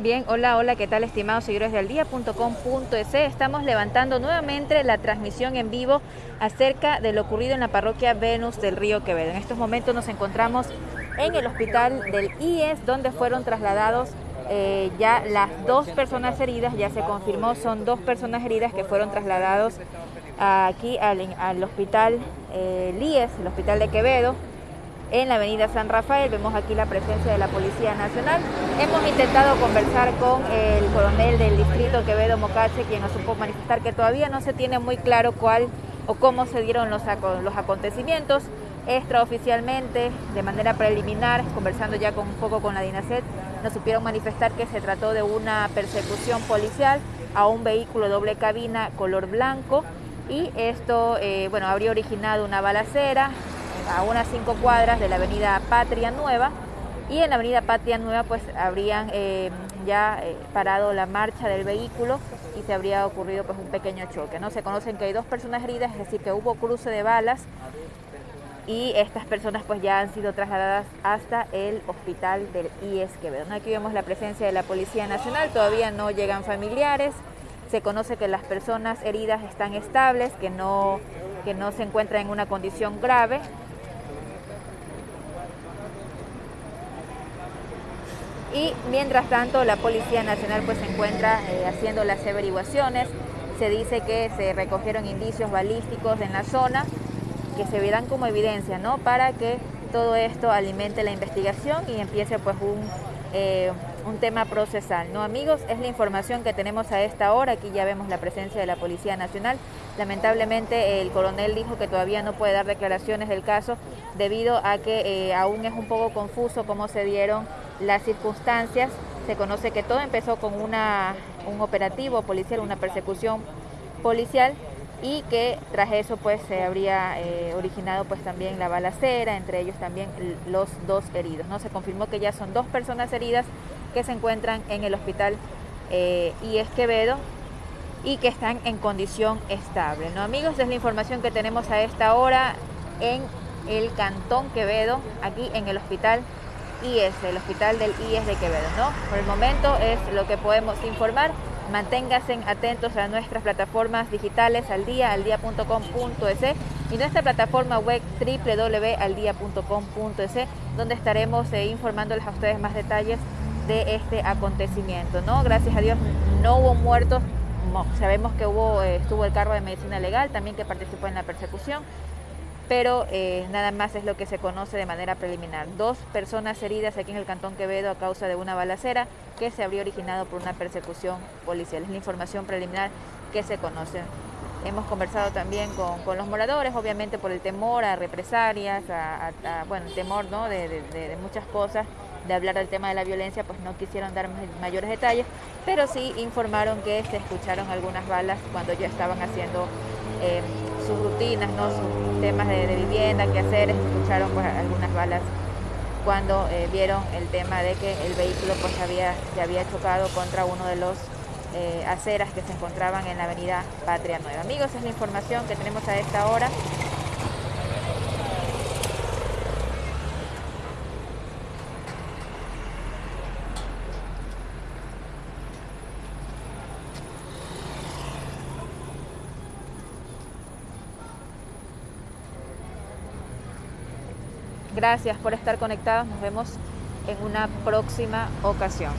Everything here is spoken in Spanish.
Bien, hola, hola, ¿qué tal estimados seguidores del día.com.es? Estamos levantando nuevamente la transmisión en vivo acerca de lo ocurrido en la parroquia Venus del Río Quevedo. En estos momentos nos encontramos en el hospital del IES donde fueron trasladados eh, ya las dos personas heridas, ya se confirmó, son dos personas heridas que fueron trasladados aquí al, hospital eh, IES, el hospital de Quevedo, en la avenida San Rafael. Vemos aquí la presencia de la Policía Nacional. Hemos intentado conversar con el coronel del distrito Quevedo Mocache, quien nos supo manifestar que todavía no se tiene muy claro cuál o cómo se dieron los, acontecimientos. Extraoficialmente, de manera preliminar, conversando ya con un poco con la DINASET, nos supieron manifestar que se trató de una persecución policial a un vehículo doble cabina color blanco y esto eh, bueno, habría originado una balacera a unas cinco cuadras de la avenida Patria Nueva y en la avenida Patria Nueva pues habrían eh, ya eh, parado la marcha del vehículo y se habría ocurrido pues un pequeño choque. ¿no? Se conocen que hay dos personas heridas, es decir, que hubo cruce de balas y estas personas pues ya han sido trasladadas hasta el hospital del IES Quevedo. Aquí vemos la presencia de la Policía Nacional, todavía no llegan familiares, se conoce que las personas heridas están estables, que no, que no se encuentran en una condición grave y mientras tanto la Policía Nacional pues se encuentra eh, haciendo las averiguaciones. Se dice que se recogieron indicios balísticos en la zona que se verán como evidencia, ¿no? Para que todo esto alimente la investigación y empiece pues un, eh, un tema procesal. ¿no? Amigos, es la información que tenemos a esta hora. Aquí ya vemos la presencia de la Policía Nacional. Lamentablemente el coronel dijo que todavía no puede dar declaraciones del caso debido a que eh, aún es un poco confuso cómo se dieron las circunstancias. Se conoce que todo empezó con una, un operativo policial, una persecución policial y que tras eso pues se habría eh, originado pues también la balacera, entre ellos también los dos heridos. ¿no? Se confirmó que ya son dos personas heridas que se encuentran en el hospital eh, IES Quevedo y que están en condición estable. ¿no? Amigos, es la información que tenemos a esta hora en el Cantón Quevedo, aquí en el hospital IES, el hospital del IES de Quevedo. ¿no? Por el momento es lo que podemos informar. Manténganse atentos a nuestras plataformas digitales al día, aldia.com.es y nuestra plataforma web www.aldia.com.es donde estaremos eh, informándoles a ustedes más detalles de este acontecimiento. ¿no? Gracias a Dios no hubo muertos, sabemos que hubo, eh, estuvo el cargo de medicina legal también que participó en la persecución pero eh, nada más es lo que se conoce de manera preliminar. Dos personas heridas aquí en el Cantón Quevedo a causa de una balacera que se habría originado por una persecución policial. Es la información preliminar que se conoce. Hemos conversado también con, los moradores, obviamente por el temor a represalias, a, bueno, el temor ¿no? de, muchas cosas, de hablar del tema de la violencia, pues no quisieron dar mayores detalles, pero sí informaron que se escucharon algunas balas cuando ya estaban haciendo eh, sus rutinas, ¿no? sus temas de, vivienda, qué hacer, escucharon pues, algunas balas cuando eh, vieron el tema de que el vehículo pues había, se había chocado contra uno de los eh, aceras que se encontraban en la avenida Patria Nueva. Amigos, es la información que tenemos a esta hora. Gracias por estar conectados. Nos vemos en una próxima ocasión.